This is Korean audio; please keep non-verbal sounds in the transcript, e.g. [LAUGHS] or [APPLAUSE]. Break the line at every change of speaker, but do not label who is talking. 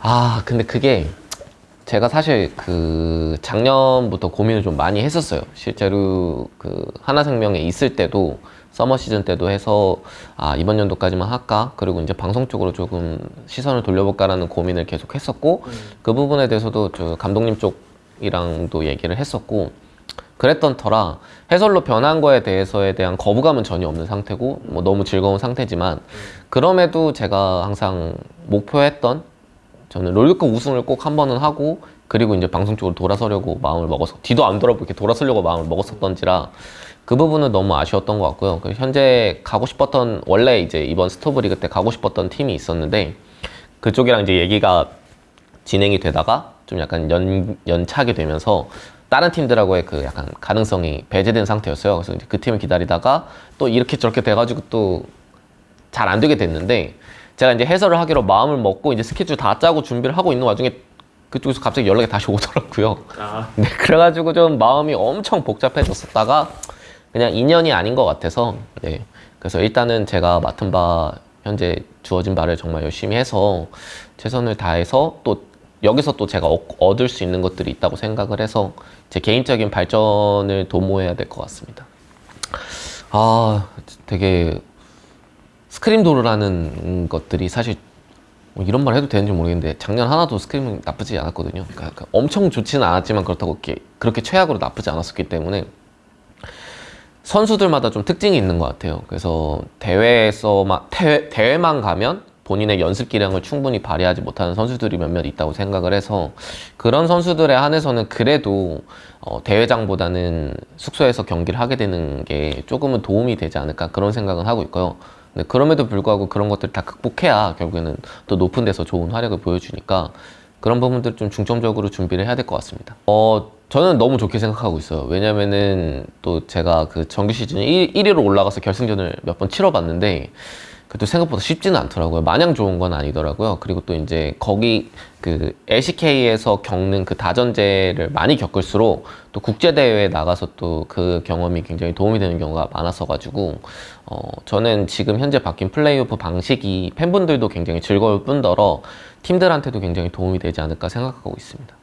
아 근데 그게 제가 사실 그 작년부터 고민을 좀 많이 했었어요. 실제로 그 하나생명에 있을 때도 서머 시즌 때도 해서 아 이번 연도까지만 할까? 그리고 이제 방송 쪽으로 조금 시선을 돌려볼까라는 고민을 계속 했었고 그 부분에 대해서도 저 감독님 쪽이랑도 얘기를 했었고 그랬던 터라 해설로 변한 거에 대해서에 대한 거부감은 전혀 없는 상태고 뭐 너무 즐거운 상태지만 그럼에도 제가 항상 목표했던 저는 롤드컵 우승을 꼭 한 번은 하고 그리고 이제 방송 쪽으로 돌아서려고 마음을 먹어서 뒤도 안 돌아보고 이렇게 돌아서려고 마음을 먹었었던지라 그 부분은 너무 아쉬웠던 것 같고요. 그 현재 가고 싶었던 원래 이제 이번 스토브 리그 때 가고 싶었던 팀이 있었는데 그쪽이랑 이제 얘기가 진행이 되다가 좀 약간 연, 연착이 되면서 다른 팀들하고의 그 약간 가능성이 배제된 상태였어요. 그래서 그 팀을 기다리다가 또 이렇게 저렇게 돼가지고 또 잘 안 되게 됐는데 제가 이제 해설을 하기로 마음을 먹고 이제 스케줄 다 짜고 준비를 하고 있는 와중에 그쪽에서 갑자기 연락이 다시 [LAUGHS] 오더라고요.
아
네, 그래가지고 좀 마음이 엄청 복잡해졌었다가 그냥 인연이 아닌 것 같아서 네. 그래서 일단은 제가 맡은 바 현재 주어진 바를 정말 열심히 해서 최선을 다해서 또 여기서 또 제가 얻- 얻을 수 있는 것들이 있다고 생각을 해서 제 개인적인 발전을 도모해야 될 것 같습니다. 아, 되게 스크림 도르라는 것들이 사실 뭐 이런 말 해도 되는지 모르겠는데 작년 하나도 스크림은 나쁘지 않았거든요. 그러니까 그 엄청 좋지는 않았지만 그렇다고 이렇게 그렇게 최악으로 나쁘지 않았었기 때문에 선수들마다 좀 특징이 있는 것 같아요. 그래서 대회에서만 대회, 대회만 가면 본인의 연습 기량을 충분히 발휘하지 못하는 선수들이 몇몇 있다고 생각을 해서 그런 선수들에 한해서는 그래도 어, 대회장보다는 숙소에서 경기를 하게 되는 게 조금은 도움이 되지 않을까 그런 생각은 하고 있고요. 근데 그럼에도 불구하고 그런 것들 다 극복해야 결국에는 또 높은 데서 좋은 활약을 보여주니까 그런 부분들 좀 중점적으로 준비를 해야 될 것 같습니다. 어, 저는 너무 좋게 생각하고 있어요. 왜냐면은 또 제가 그 정규 시즌 1, 1위로 올라가서 결승전을 몇 번 치러봤는데 그래도 생각보다 쉽지는 않더라고요. 마냥 좋은 건 아니더라고요. 그리고 또 이제 거기 그 LCK에서 겪는 그 다전제를 많이 겪을수록 또 국제대회에 나가서 또 그 경험이 굉장히 도움이 되는 경우가 많았어가지고 어, 저는 지금 현재 바뀐 플레이오프 방식이 팬분들도 굉장히 즐거울 뿐더러 팀들한테도 굉장히 도움이 되지 않을까 생각하고 있습니다.